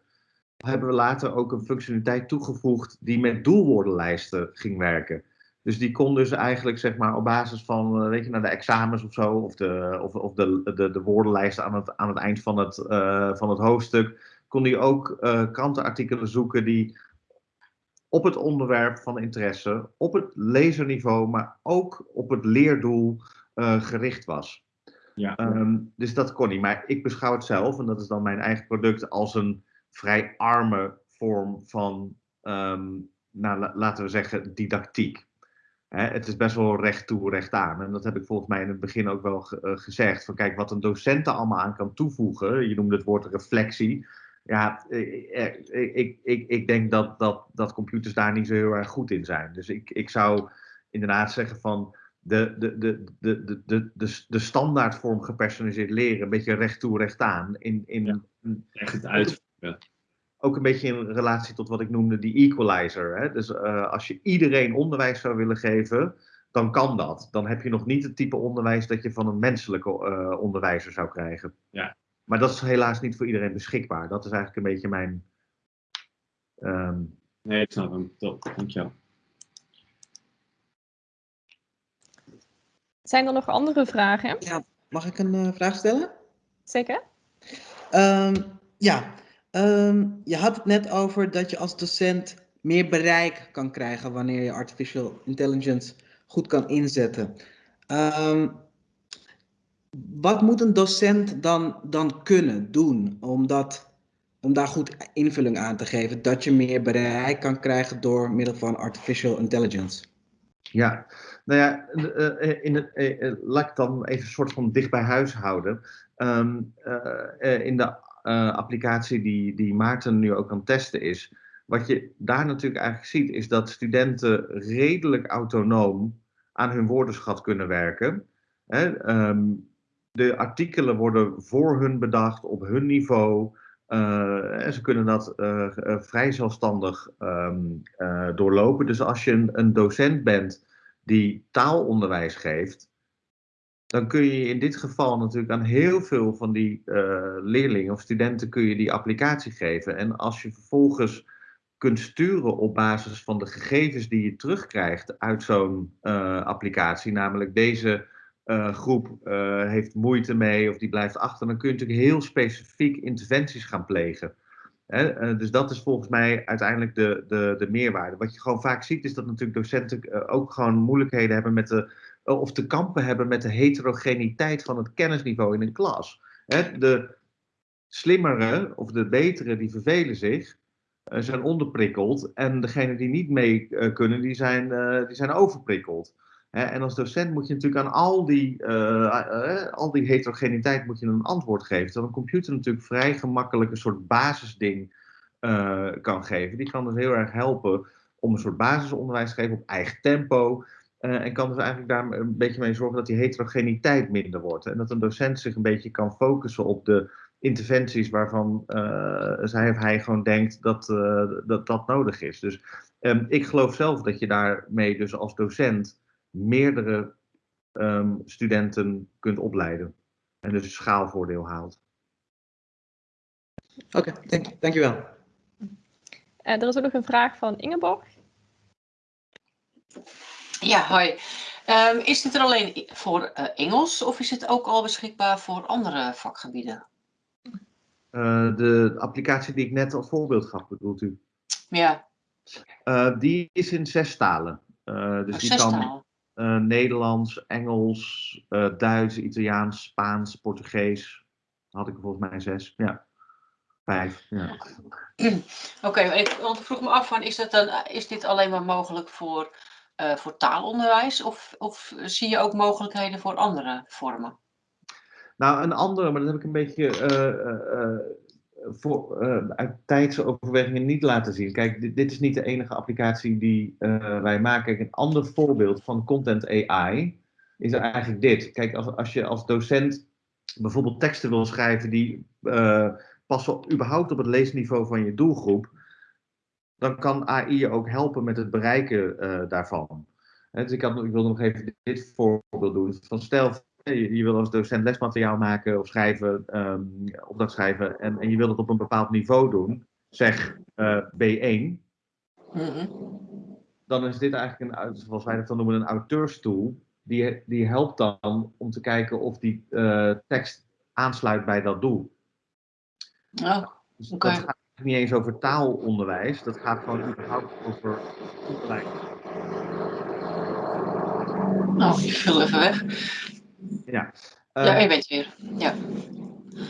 Hebben we later ook een functionaliteit toegevoegd die met doelwoordenlijsten ging werken. Dus die kon dus eigenlijk zeg maar op basis van, weet je, naar de examens of zo, of de, of, of de, de, de woordenlijsten aan het, aan het eind van het, van het hoofdstuk, kon hij ook krantenartikelen zoeken die op het onderwerp van interesse, op het lezerniveau, maar ook op het leerdoel uh, gericht was. Ja. Um, dus dat kon niet. Maar ik beschouw het zelf, en dat is dan mijn eigen product, als een vrij arme vorm van, um, nou, laten we zeggen, didactiek. Hè, het is best wel recht toe, recht aan. En dat heb ik volgens mij in het begin ook wel ge uh, gezegd. Van kijk, wat een docent er allemaal aan kan toevoegen. Je noemde het woord reflectie ja, ik, ik, ik, ik denk dat, dat, dat computers daar niet zo heel erg goed in zijn. Dus ik, ik zou inderdaad zeggen van de, de, de, de, de, de, de, de standaardvorm gepersonaliseerd leren, een beetje recht toe, recht aan. In, in, ja, echt uit. Ook een beetje in relatie tot wat ik noemde die equalizer. Hè? Dus uh, als je iedereen onderwijs zou willen geven, dan kan dat. Dan heb je nog niet het type onderwijs dat je van een menselijke uh, onderwijzer zou krijgen. Ja, maar dat is helaas niet voor iedereen beschikbaar. Dat is eigenlijk een beetje mijn. Um... Nee, ik snap hem. Top, dankjewel. Zijn er nog andere vragen? Ja, mag ik een uh, vraag stellen? Zeker. Um, ja, um, je had het net over dat je als docent meer bereik kan krijgen wanneer je artificial intelligence goed kan inzetten. Um, wat moet een docent dan, dan kunnen doen om, dat, om daar goed invulling aan te geven, dat je meer bereik kan krijgen door middel van artificial intelligence? Ja, nou ja, uh, in het, uh, laat ik dan even een soort van dicht bij huis houden. Um, in de applicatie die, die Maarten nu ook aan het testen is, wat je daar natuurlijk eigenlijk ziet, is dat studenten redelijk autonoom aan hun woordenschat kunnen werken. Hè? Um, de artikelen worden voor hun bedacht, op hun niveau. Uh, en ze kunnen dat uh, vrij zelfstandig um, doorlopen. Dus als je een, een, docent bent die taalonderwijs geeft, dan kun je in dit geval natuurlijk aan heel veel van die leerlingen of studenten kun je die applicatie geven. En als je vervolgens kunt sturen op basis van de gegevens die je terugkrijgt uit zo'n applicatie, namelijk deze uh, groep uh, heeft moeite mee of die blijft achter, dan kun je natuurlijk heel specifiek interventies gaan plegen. Hè? Uh, dus dat is volgens mij uiteindelijk de, de, de meerwaarde. Wat je gewoon vaak ziet is dat natuurlijk docenten ook gewoon moeilijkheden hebben met de, of te kampen hebben met de heterogeniteit van het kennisniveau in een klas. Hè? De slimmere of de betere die vervelen zich, zijn onderprikkeld en degenen die niet mee kunnen, die zijn, die zijn overprikkeld en als docent moet je natuurlijk aan al die, uh, al die heterogeniteit moet je een antwoord geven. Terwijl een computer natuurlijk vrij gemakkelijk een soort basisding kan geven. Die kan dus heel erg helpen om een soort basisonderwijs te geven op eigen tempo. en kan dus eigenlijk daar een beetje mee zorgen dat die heterogeniteit minder wordt. En dat een docent zich een beetje kan focussen op de interventies waarvan zij of hij gewoon denkt dat, dat dat nodig is. Dus um, ik geloof zelf dat je daarmee dus als docent meerdere um, studenten kunt opleiden. En dus een schaalvoordeel haalt. Oké, okay, dank, dankjewel. Uh, er is ook nog een vraag van Ingeborg. Ja, hoi. Um, is dit er alleen voor uh, Engels of is het ook al beschikbaar voor andere vakgebieden? Uh, de applicatie die ik net als voorbeeld gaf, bedoelt u? Ja. die is in zes talen. dus oh, die zes kan, talen. Uh, Nederlands, Engels, uh, Duits, Italiaans, Spaans, Portugees. Had ik er volgens mij zes. Ja. Vijf. Ja. Oké, okay, want ik vroeg me af van, is, dat dan, is dit alleen maar mogelijk voor, uh, voor taalonderwijs? Of, of zie je ook mogelijkheden voor andere vormen? Nou, een andere, maar dat heb ik een beetje voor, uh, uit tijdsoverwegingen niet laten zien. Kijk, dit, is niet de enige applicatie die uh, wij maken. Een ander voorbeeld van content AI is eigenlijk dit. Kijk, als, als je als docent bijvoorbeeld teksten wil schrijven die uh, passen überhaupt op het leesniveau van je doelgroep, dan kan AI je ook helpen met het bereiken daarvan. dus ik, had, ik wilde nog even dit voorbeeld doen. Van stel, je, je wil als docent lesmateriaal maken of schrijven, um, opdracht schrijven, en, en je wil het op een bepaald niveau doen, zeg uh, B1, Mhm. dan is dit eigenlijk een, zoals wij dat dan noemen, een auteurstoel. Die, die helpt dan om te kijken of die uh, tekst aansluit bij dat doel. Oh, Dus dat gaat niet eens over taalonderwijs, dat gaat gewoon überhaupt over onderwijs. nou, ik viel even weg. Ja. ja, Eh, je bent weer. Ja.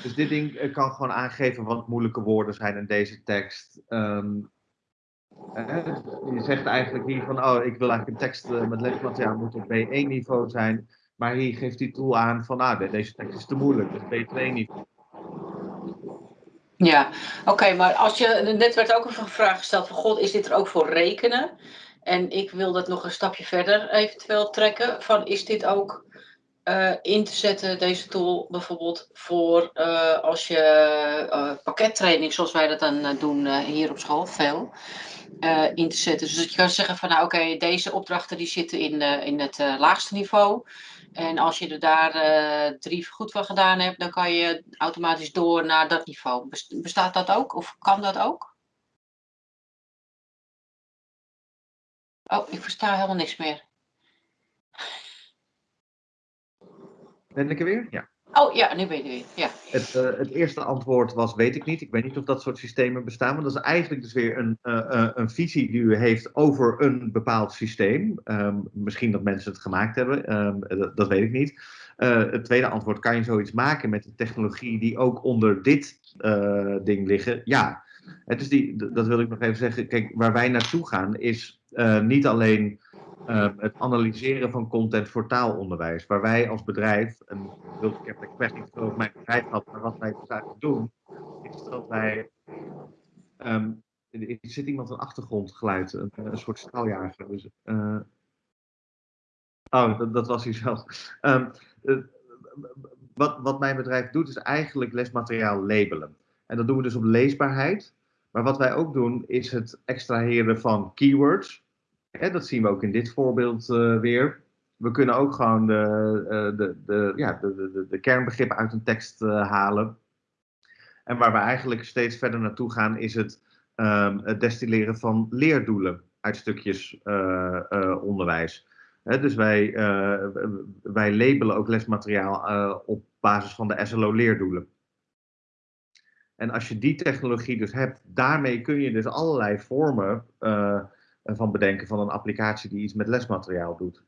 Dus dit ding eh, kan gewoon aangeven wat moeilijke woorden zijn in deze tekst. Ehm, eh, je zegt eigenlijk hier van, oh, ik wil eigenlijk een tekst eh, met lesmateriaal moet op B1-niveau zijn. Maar hier geeft die tool aan van, ah, de- deze tekst is te moeilijk, dus B2-niveau. Ja, oké, maar als je, net werd ook een vraag gesteld van, god, is dit er ook voor rekenen? En ik wil dat nog een stapje verder eventueel trekken, van is dit ook eh, in te zetten, deze tool bijvoorbeeld voor eh, als je eh, pakkettraining, zoals wij dat dan doen hier op school, veel, in te zetten. Dus dat je kan zeggen van, nou oké, deze opdrachten die zitten in, in het laagste niveau. En als je er daar drie goed van gedaan hebt, dan kan je automatisch door naar dat niveau. Best- Bestaat dat ook? Of kan dat ook? Oh, ik versta helemaal niks meer. Ben ik er weer? Ja. Oh ja, nu ben je er weer. Ja. Het, eh, het eerste antwoord was, weet ik niet. Ik weet niet of dat soort systemen bestaan. Maar dat is eigenlijk dus weer een, eh, eh, een visie die u heeft over een bepaald systeem. Ehm, misschien dat mensen het gemaakt hebben, ehm, dat, dat weet ik niet. het tweede antwoord, kan je zoiets maken met de technologie die ook onder dit ding liggen? Ja. Het is die, dat wil ik nog even zeggen. Kijk, waar wij naartoe gaan is niet alleen het analyseren van content voor taalonderwijs. Waar wij als bedrijf, en ik heb expres niet over mijn bedrijf gehad, maar wat wij dus eigenlijk doen, is dat wij um, er zit iemand een achtergrondgeluid, een, een soort straaljager. Dus, uh, oh, dat, dat, was hij zelf. Um, wat, wat mijn bedrijf doet, is eigenlijk lesmateriaal labelen. En dat doen we dus op leesbaarheid. Maar wat wij ook doen, is het extraheren van keywords. Dat zien we ook in dit voorbeeld uh, weer. We kunnen ook gewoon de, uh, de, de, ja, de, de, kernbegrippen uit een tekst halen. En waar we eigenlijk steeds verder naartoe gaan, is het het destilleren van leerdoelen uit stukjes onderwijs. dus wij, wij labelen ook lesmateriaal op basis van de SLO-leerdoelen. En als je die technologie dus hebt, daarmee kun je dus allerlei vormen van bedenken van een applicatie die iets met lesmateriaal doet.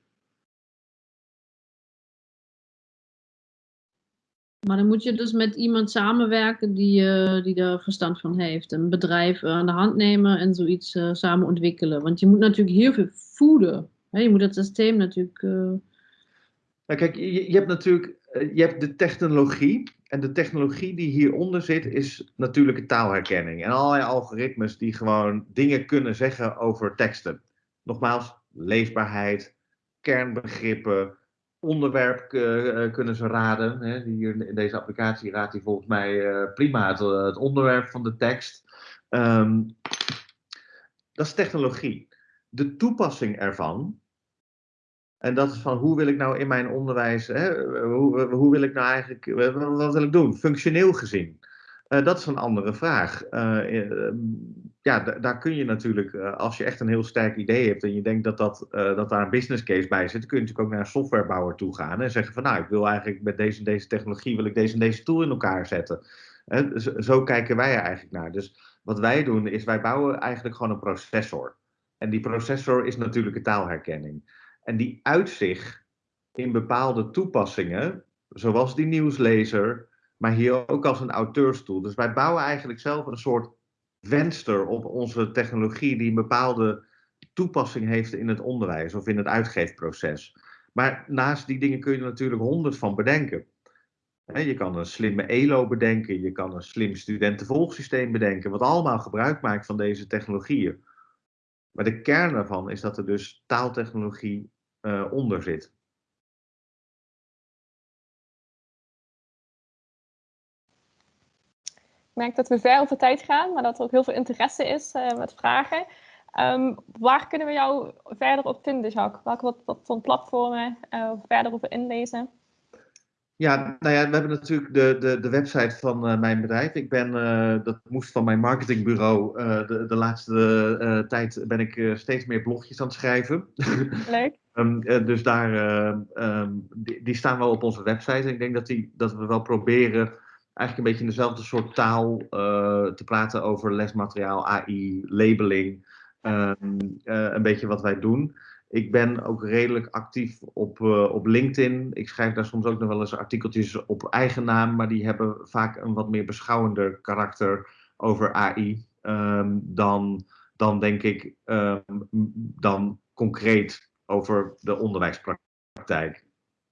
Maar dan moet je dus met iemand samenwerken die, uh, die er verstand van heeft. Een bedrijf aan de hand nemen en zoiets uh, samen ontwikkelen. Want je moet natuurlijk heel veel voeden. Hè? Je moet het systeem natuurlijk. Nou, kijk, je, je, hebt natuurlijk je hebt de technologie. En de technologie die hieronder zit, is natuurlijke taalherkenning. En allerlei algoritmes die gewoon dingen kunnen zeggen over teksten. Nogmaals, leesbaarheid, kernbegrippen onderwerp uh, kunnen ze raden. Hè. Hier in deze applicatie raadt hij volgens mij uh, prima het, onderwerp van de tekst. Um, dat is technologie. De toepassing ervan, en dat is van hoe wil ik nou in mijn onderwijs, hè, hoe, hoe wil ik nou eigenlijk, wat wil ik doen, functioneel gezien. Uh, dat is een andere vraag. Uh, ja, daar kun je natuurlijk, als je echt een heel sterk idee hebt en je denkt dat, dat, dat daar een business case bij zit, kun je natuurlijk ook naar een softwarebouwer toe gaan en zeggen van nou, ik wil eigenlijk met deze deze technologie, wil ik deze en deze tool in elkaar zetten. Zo, zo kijken wij er eigenlijk naar. Dus wat wij doen is, wij bouwen eigenlijk gewoon een processor. En die processor is natuurlijke taalherkenning. En die uitzicht in bepaalde toepassingen, zoals die nieuwslezer, maar hier ook als een auteurstoel. Dus wij bouwen eigenlijk zelf een soort venster op onze technologie die een bepaalde toepassing heeft in het onderwijs of in het uitgeefproces. Maar naast die dingen kun je er natuurlijk honderd van bedenken. Je kan een slimme ELO bedenken, je kan een slim studentenvolgsysteem bedenken, wat allemaal gebruik maakt van deze technologieën. Maar de kern daarvan is dat er dus taaltechnologie uh, onder zit. Ik merk dat we ver over tijd gaan, maar dat er ook heel veel interesse is uh, met vragen. Um, waar kunnen we jou verder op vinden, Jacques? Welke wat, wat voor platformen uh, verder over inlezen? Ja, nou ja, we hebben natuurlijk de, de, de website van uh, mijn bedrijf. Ik ben, uh, dat moest van mijn marketingbureau. Uh, de, de laatste tijd ben ik steeds meer blogjes aan het schrijven. Leuk. um, dus daar, um, die, die, staan wel op onze website. En ik denk dat, die, dat we wel proberen eigenlijk een beetje in dezelfde soort taal te praten over lesmateriaal, AI, labeling. Um, een beetje wat wij doen. Ik ben ook redelijk actief op, uh, op LinkedIn. Ik schrijf daar soms ook nog wel eens artikeltjes op eigen naam, maar die hebben vaak een wat meer beschouwender karakter over AI um, dan, dan denk ik um, dan concreet over de onderwijspraktijk.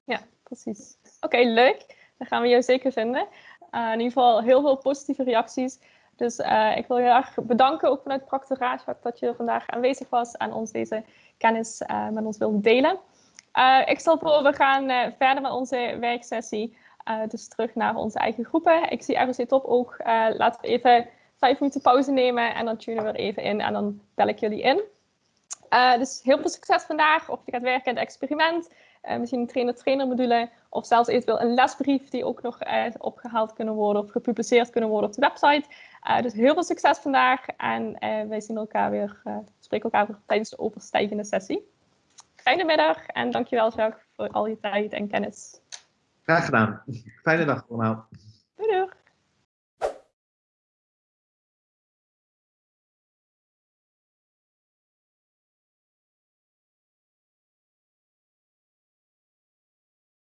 Ja, precies. Oké, leuk. Dan gaan we jou zeker vinden. Uh, in ieder geval heel veel positieve reacties. Dus uh, ik wil je erg bedanken, ook vanuit Practoraat, dat je vandaag aanwezig was en ons deze kennis uh, met ons wilde delen. ik stel voor, we gaan verder met onze werksessie. dus terug naar onze eigen groepen. Ik zie ROC Top ook. laten we even vijf minuten pauze nemen en dan tunen we er even in en dan bel ik jullie in. dus heel veel succes vandaag. Of je gaat werken in het experiment. Misschien een trainer-trainer module of zelfs eventueel een lesbrief die ook nog opgehaald kunnen worden of gepubliceerd kunnen worden op de website. Uh, dus heel veel succes vandaag en wij zien elkaar weer, spreken elkaar weer tijdens de overstijgende sessie. Fijne middag en dankjewel Jacques voor al je tijd en kennis. Graag gedaan. Fijne dag allemaal.